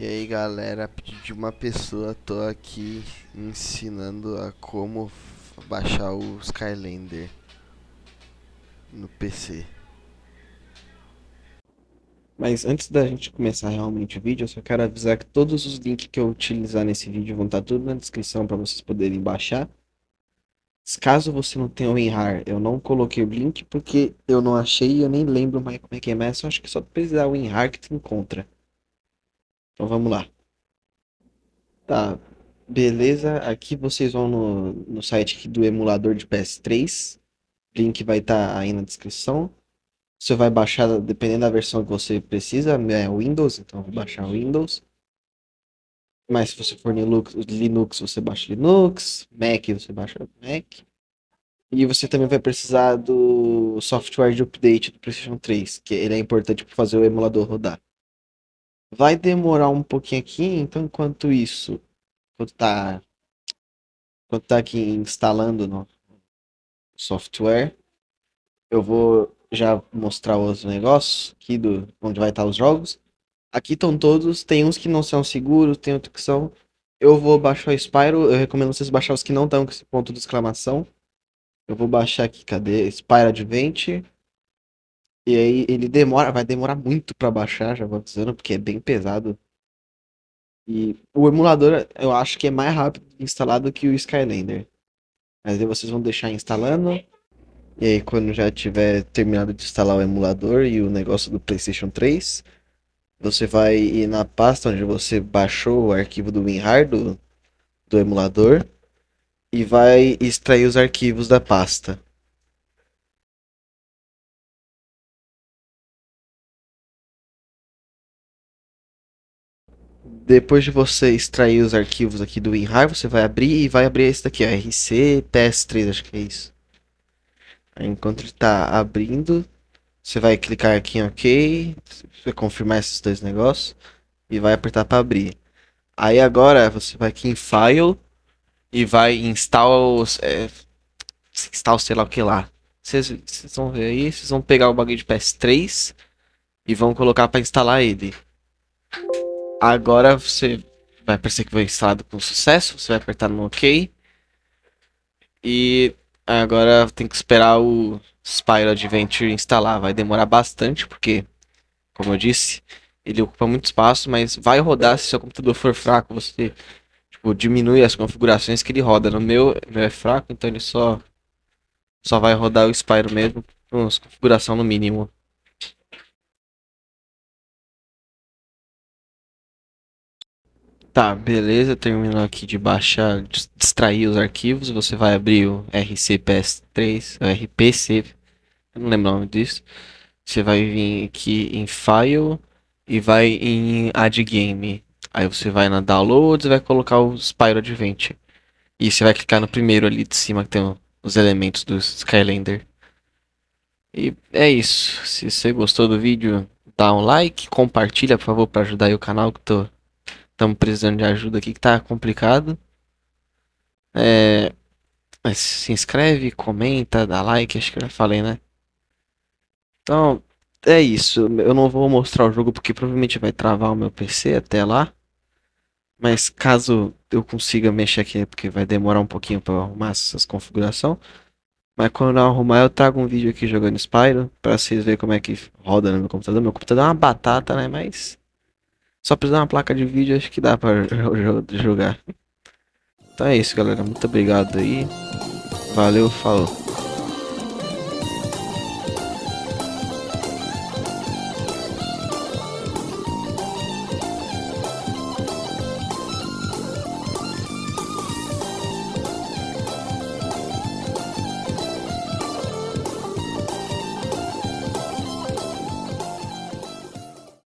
E aí galera, a pedido de uma pessoa, tô aqui ensinando a como baixar o Skylander no PC. Mas antes da gente começar realmente o vídeo, eu só quero avisar que todos os links que eu utilizar nesse vídeo vão estar tudo na descrição para vocês poderem baixar. Caso você não tenha o WinRAR, eu não coloquei o link porque eu não achei e eu nem lembro mais como é que é, mas eu acho que só precisar o WinRAR que tu encontra. Então vamos lá. Tá, beleza. Aqui vocês vão no, no site do emulador de PS3. Link vai estar tá aí na descrição. Você vai baixar, dependendo da versão que você precisa, é Windows, então vou baixar Windows. Mas se você for Linux, Linux, você baixa Linux, Mac, você baixa Mac. E você também vai precisar do software de update do PlayStation 3, que ele é importante para fazer o emulador rodar. Vai demorar um pouquinho aqui, então enquanto isso, enquanto tá, enquanto tá aqui instalando no software, eu vou já mostrar os negócios aqui do onde vai estar os jogos. Aqui estão todos, tem uns que não são seguros, tem outros que são. Eu vou baixar o Spyro, eu recomendo vocês baixar os que não estão com esse ponto de exclamação. Eu vou baixar aqui, cadê? Spyro Advent. E aí ele demora, vai demorar muito para baixar, já vou avisando, porque é bem pesado. E o emulador eu acho que é mais rápido instalado que o Skylander. Mas aí vocês vão deixar instalando. E aí quando já tiver terminado de instalar o emulador e o negócio do PlayStation 3, você vai ir na pasta onde você baixou o arquivo do WinRAR do, do emulador e vai extrair os arquivos da pasta. Depois de você extrair os arquivos aqui do WinRAR, você vai abrir e vai abrir esse daqui, ó, RC PS3, acho que é isso. Aí, enquanto ele está abrindo, você vai clicar aqui em OK, vai confirmar esses dois negócios e vai apertar para abrir. Aí agora você vai aqui em File e vai install, é, install sei lá o que lá. Vocês vão ver aí, vocês vão pegar o bagulho de PS3 e vão colocar para instalar ele. Agora você vai aparecer que foi instalado com sucesso, você vai apertar no OK. E agora tem que esperar o Spyro Adventure instalar. Vai demorar bastante, porque, como eu disse, ele ocupa muito espaço, mas vai rodar se seu computador for fraco, você tipo, diminui as configurações que ele roda. No meu, meu é fraco, então ele só, só vai rodar o Spyro mesmo, com configuração no mínimo. Tá, beleza, terminou aqui de baixar, de extrair os arquivos, você vai abrir o RCPS3, o RPC, não lembro o nome disso. Você vai vir aqui em File e vai em Add Game. Aí você vai na Downloads e vai colocar o Spyro Advent. E você vai clicar no primeiro ali de cima que tem os elementos do Skylander. E é isso. Se você gostou do vídeo, dá um like, compartilha por favor para ajudar o canal que tô Estamos precisando de ajuda aqui que tá complicado. É, se inscreve, comenta, dá like, acho que eu já falei, né? Então, é isso. Eu não vou mostrar o jogo porque provavelmente vai travar o meu PC até lá. Mas caso eu consiga mexer aqui, porque vai demorar um pouquinho para arrumar essas configurações. Mas quando eu arrumar, eu trago um vídeo aqui jogando Spyro, para vocês verem como é que roda no meu computador. Meu computador é uma batata, né? Mas só precisar uma placa de vídeo, acho que dá pra jogar. Então é isso, galera. Muito obrigado aí. Valeu, falou.